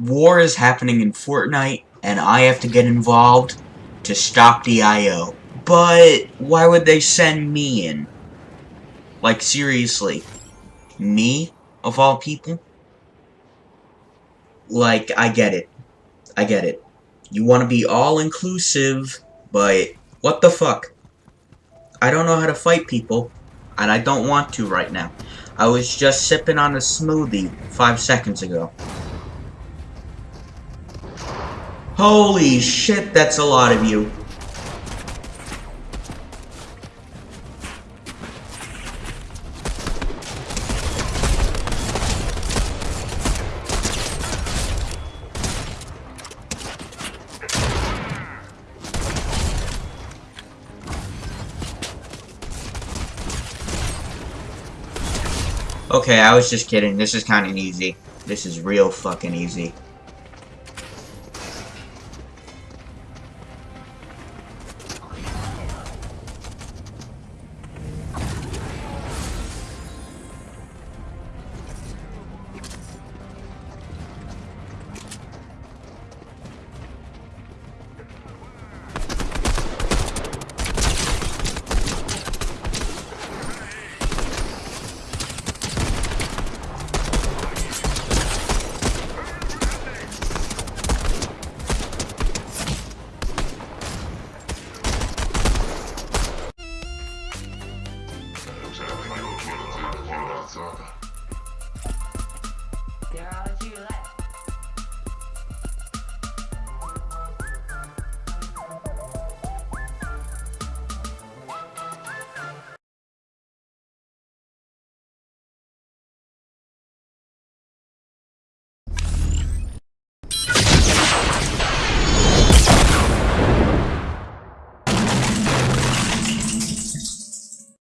war is happening in Fortnite, and I have to get involved to stop the IO. But why would they send me in? Like, seriously. Me, of all people? Like, I get it. I get it. You want to be all-inclusive, but what the fuck? I don't know how to fight people, and I don't want to right now. I was just sipping on a smoothie five seconds ago. Holy shit, that's a lot of you. Okay, I was just kidding. This is kind of easy. This is real fucking easy. father.